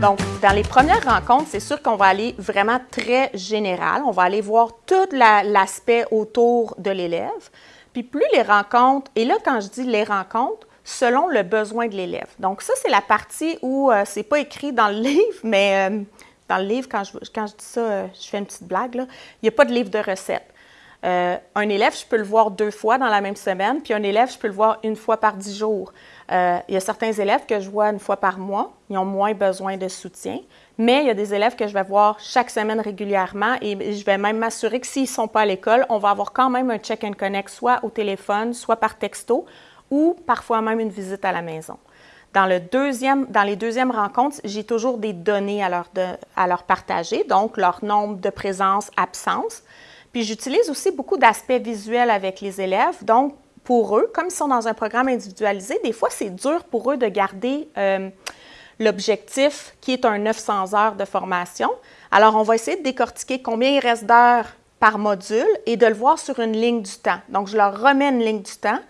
Donc, dans les premières rencontres, c'est sûr qu'on va aller vraiment très général. On va aller voir tout l'aspect autour de l'élève. Puis plus les rencontres, et là, quand je dis les rencontres, selon le besoin de l'élève. Donc, ça, c'est la partie où euh, c'est pas écrit dans le livre, mais euh, dans le livre, quand je, quand je dis ça, euh, je fais une petite blague, là. il n'y a pas de livre de recettes. Un élève, je peux le voir deux fois dans la même semaine, puis un élève, je peux le voir une fois par dix jours. il y a certains élèves que je vois une fois par mois, ils ont moins besoin de soutien, mais il y a des élèves que je vais voir chaque semaine régulièrement et je vais même m'assurer que s'ils ne sont pas à l'école, on va avoir quand même un check and connect, soit au téléphone, soit par texto, ou parfois même une visite à la maison. Dans, le deuxième, les deuxièmes rencontres, j'ai toujours des données à leur partager, donc leur nombre de présence, absence. Puis j'utilise aussi beaucoup d'aspects visuels avec les élèves. Donc, pour eux, comme ils sont dans un programme individualisé, des fois, c'est dur pour eux de garder euh, l'objectif qui est un 900 heures de formation. Alors, on va essayer de décortiquer combien il reste d'heures par module et de le voir sur une ligne du temps. Donc, je leur remets une ligne du temps.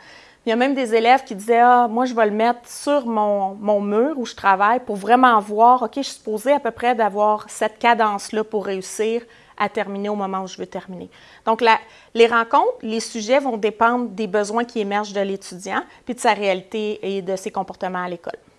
Il y a même des élèves qui disaient Ah, moi, je vais le mettre sur mon, mur où je travaille pour vraiment voir, OK, je suis supposée à peu près d'avoir cette cadence-là pour réussir à terminer au moment où je veux terminer. Donc, la, les rencontres, les sujets vont dépendre des besoins qui émergent de l'étudiant, puis de sa réalité et de ses comportements à l'école.